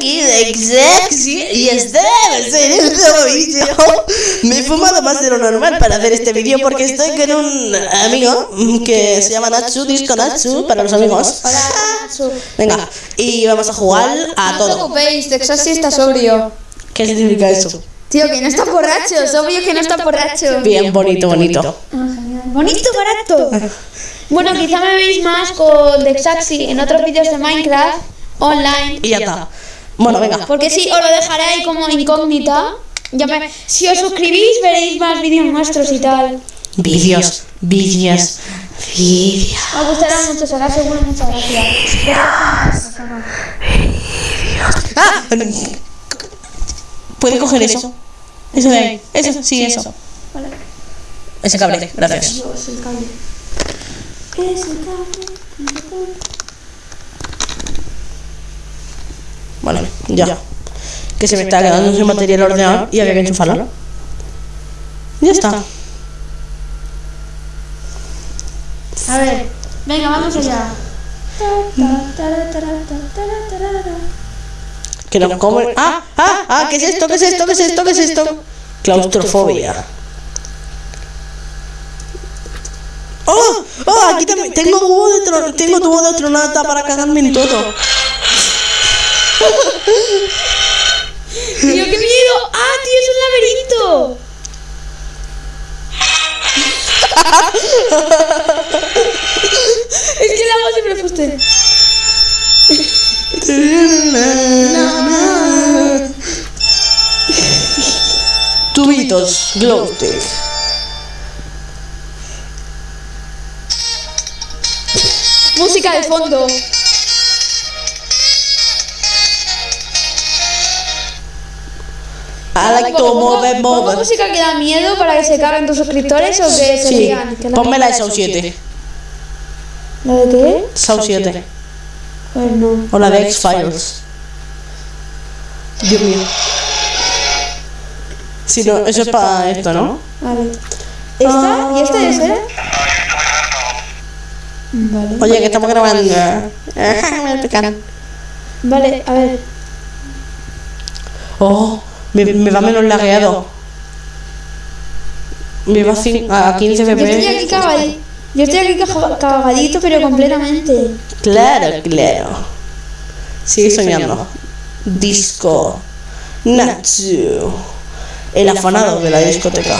aquí de sexy y estar en este vídeo. Me he fumado más de lo normal para hacer este vídeo porque estoy con un amigo que se llama Natsu, Disco Natsu, para los amigos. Venga, y vamos a jugar a No os todo. preocupéis, Texas sí está sobrio. ¿Qué significa eso? Tío, que no está borracho, es obvio que no está borracho. Bien, bonito, bonito. Bonito, barato. Bueno, quizá me veis más con Dexaxi en otros vídeos de Minecraft online. Y ya está. Bueno, venga. Porque sí, os lo dejaré ahí como incógnita. Ya me- si os suscribís veréis más vídeos nuestros y tal. Vídeos, vídeos, vídeos. Os gustará mucho, será seguro muchas gracias. ¡Ah! ¿Puede coger eso? Eso de ahí. Eso, sí, eso. Vale. Ese cable, gracias. Dios, el cable. ¿Qué es el cable? Vale, ya. Que se me está quedando sin batería el ordenador y había que enchufarlo. Ya está. A ver, venga, vamos allá. Que no come. ¡Ah! ¡Ah! ¡Ah! ¿Qué es esto? ¿Qué es esto? ¿Qué es esto? ¿Qué es esto? Claustrofobia. ¡Oh! ¡Oh! Aquí también. Tengo tubo de, tro- tengo tubo de tronata para cagarme en todo. Tío, qué miedo. Ah, tío, es un laberinto. es que el agua siempre fue usted. Tubitos, Glowstick. Música de fondo. I like to move it, ¿Pongo move it. música que da miedo para que se carguen tus suscriptores o que se Sí, rían? Que la- ponme la de Sau 7. ¿La de qué? Sau 7. Pues no. O la de X-Files. Dios mío. Si no, eso es para esto, ¿no? Vale. ¿Esta? ¿Y esta debe ser? Vale. Oye, que estamos grabando. Me pican. Vale, a ver. Oh, me, me va menos lagueado. Me va a 15 Yo estoy aquí FPS. cagadito. Yo estoy aquí caga- cagadito, pero completamente. Claro, claro. Sigue soñando. Disco. Natsu. El afanado de la discoteca.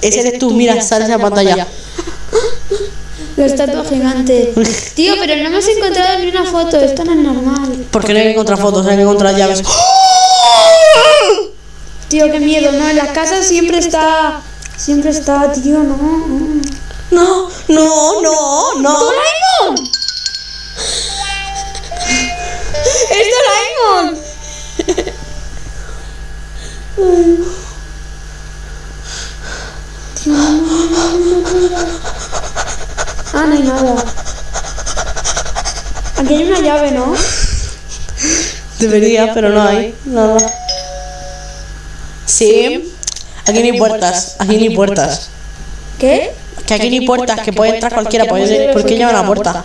Ese eres tú, mira, sale esa pantalla. La estatua gigante. Tío, pero no hemos encontrado ni una foto. Esto no es normal. Porque no hay que encontrar fotos, hay que encontrar llaves. Tío, qué miedo, ¿no? En las casas siempre está. Siempre está, tío, no. no. No, no, no, no. ¡Doraemon! ¡Es Doraemon! Tío, no, no, no, no, no. No hay nada. Aquí hay una llave, ¿no? Debería, pero no hay nada. Sí. Aquí ni puertas, aquí ni puertas. ¿Qué? Que aquí ni puertas, que puede entrar cualquiera. ¿Por qué llama a la puerta?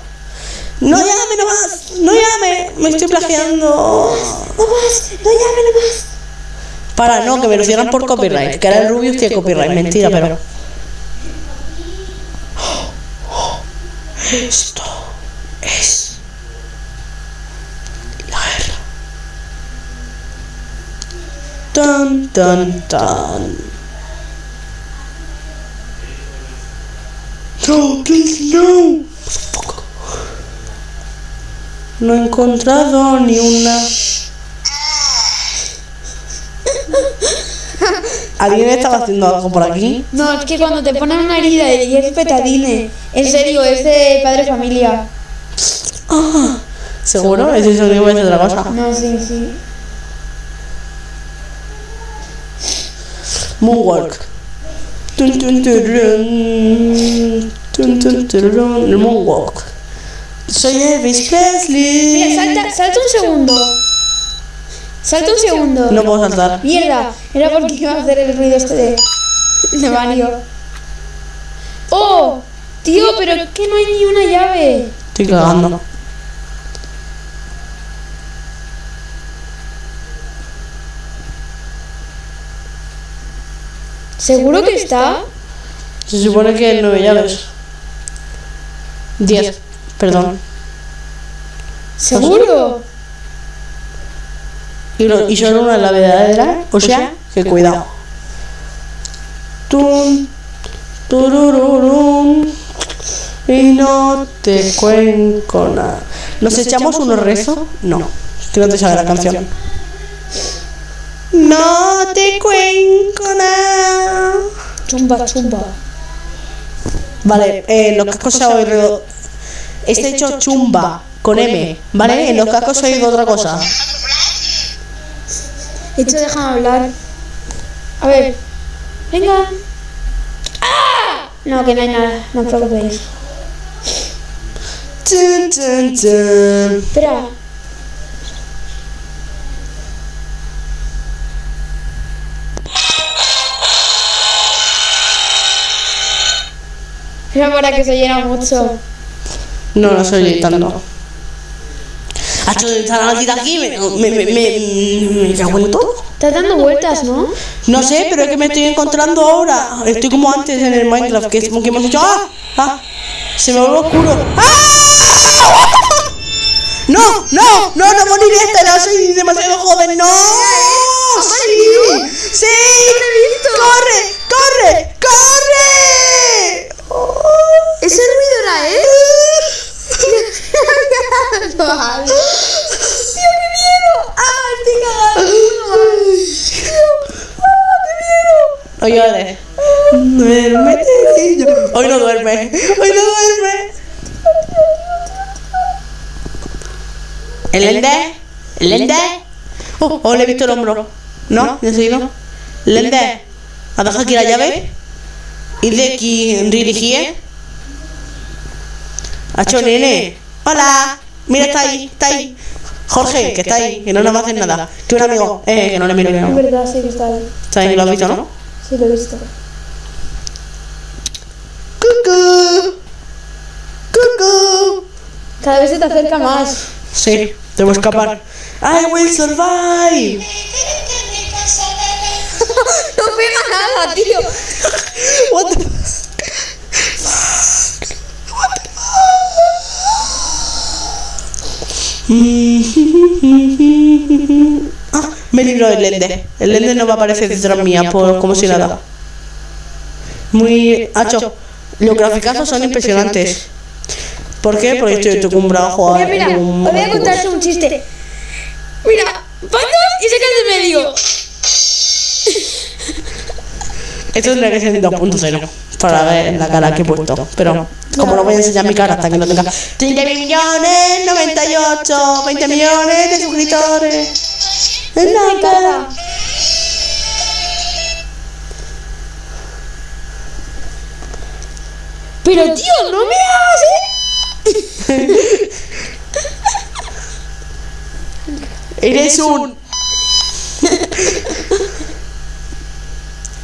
No llame nomás, no llame, me estoy plagiando. No más, no llame nomás. Para, no, que me lo cierran por copyright. Que ahora el Rubius tiene copyright, mentira, pero. Esto es la guerra. Tan, tan, tan. No, please, no. No he encontrado ni una. ¿Alguien estaba haciendo algo por aquí? No, es que cuando te ponen una herida y es petadine. En serio, es de padre familia. Ah, ¿Seguro? Ese sonido es otra cosa. No, sí, sí. Moonwalk. Tun, tun, turun. Tun, tun, turun. El Moonwalk. Soy Elvis Presley. Mira, salta, salta un segundo. Salta un segundo. No puedo saltar. Mierda, era porque iba a hacer el ruido este de, de Mario. ¡Oh! Tío, pero es que no hay ni una llave. Estoy cagando. ¿Seguro que está? Se supone que nueve llaves. Diez, perdón. ¿Seguro? Y, lo- y solo una es la verdadera, o sea, que cuidado. Tum, turururum, y no te cuenco nada. ¿Nos echamos unos rezos? No, es que no te sale la canción. No te cuenco nada. Chumba, chumba. Vale, eh, los cascos se ha oído. Este hecho chumba, con M, ¿vale? En los cascos se ha oído otra cosa. Hecho, déjame hablar. A ver. Venga. ¡Ah! No, que no hay nada. No os preocupéis. Tun, tun, tun. Espera. Era para que se llena mucho. No, no estoy editando. Hecho aquí, me, me, me, me, me cago en todo. Estás dando vueltas, ¿no? No sé, pero es que me estoy encontrando ahora. Estoy como antes en el Minecraft, que es como que hemos dicho, ¡ah! ¡ah! Se me vuelve oscuro. ¡Ah! No, no, no, no moriré soy demasiado joven, no. Sí, sí. Corre, corre, corre. Ese ruido era él. Oye, vale. Duerme. Hoy no duerme. Hoy no duerme. ¿El ende? ¿El ende? Oh, oh, le he visto el hombro. ¿No? ¿Ya sí, no? ¿El ende? ¿Ha dejado aquí la llave? ¿Y de aquí dirigí? Hacho, nene. Hola. Mira, está ahí, está ahí. Jorge, que está ahí, que no nos va a hacer nada. Que un amigo, eh, que no le miro que Es no. verdad, sí que está ahí. Está ahí, lo has visto, ¿no? Sí, lo he visto. Cucú. Cucú. Cada vez se te acerca más. Sí, debo escapar. I will survive. No pega nada, tío. What the Ah, me libro del lente. El lente no va a aparecer detrás mía, por, como si nada. Muy. Hacho, los graficazos son impresionantes. ¿Por qué? Porque estoy acostumbrado a jugar. Mira, mira, os voy a contar un chiste. Mira, patas y se cae de medio. Esto tendría que ser en 2.0 para ver la cara que he puesto. Pero como no voy a enseñar mi cara hasta que no tenga 30 millones, 98, 20 millones de suscriptores. En la cara. Pero tío, no me hagas, ¿eh? Eres un.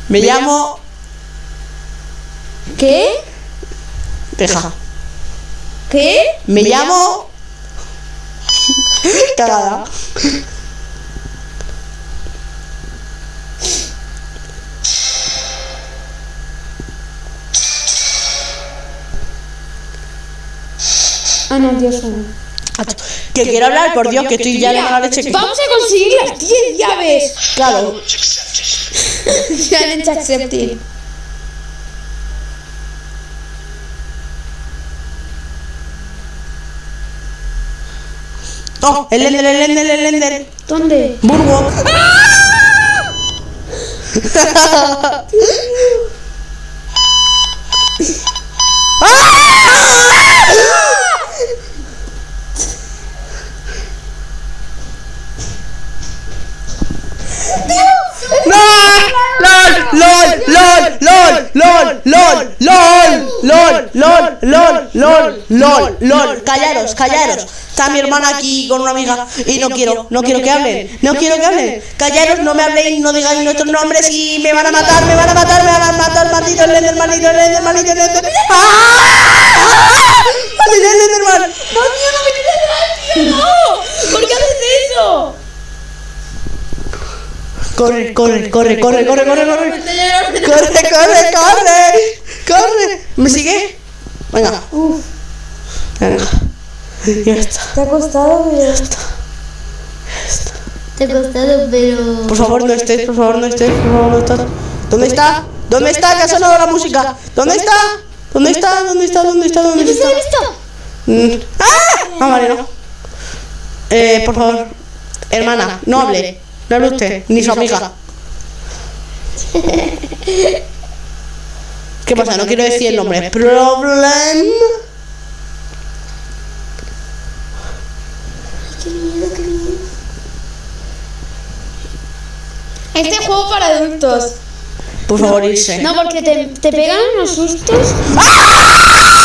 Me llamo. ¿Qué? Deja. ¿Qué? Me llamo. Cagada. Ah, no, Dios mío. Que quiero hablar, por Dios, que estoy ya de mala leche. Vamos a conseguir las 10 llaves. Claro. Challenge accepted. Oh, el Ender, el Ender, el Ender. ¿Dónde? Burgo. LOL, LOL, LOL, LOL, LOL, LOL, LOL, LOL, LOL, LOL, callaros, callaros. Está mi hermana aquí con una amiga y no quiero, no quiero que hablen, no quiero que hablen. Callaros, no me habléis, no digáis nuestros nombres y me van a matar, me van a matar, me van a matar, maldito el maldito el maldito el Enderman. ¡Ah! ¡Maldito el ¡No, no no! Corre, corre, corre, corre, corre, corre, corre. Corre, corre, corre. Corre. ¿Me sigue? Venga. Venga. Ya está. Te ha costado, pero... Te ha costado, pero. Por favor, no estés, por favor, no estés, por favor, no estás. ¿Dónde está? ¿Dónde está? Que ha sonado la música. ¿Dónde está? ¿Dónde está? ¿Dónde está? ¿Dónde está? ¿Dónde ¿Te está? has visto? Mm. ¡Ah! Ah, vale, no. Eh, por favor. Hermana, no hable. No hable usted, ni su amiga. ¿Qué pasa? No quiero decir el nombre. Problem. Este juego para adultos. Por favor, irse. No, porque te, te pegan unos sustos. ¡Ah!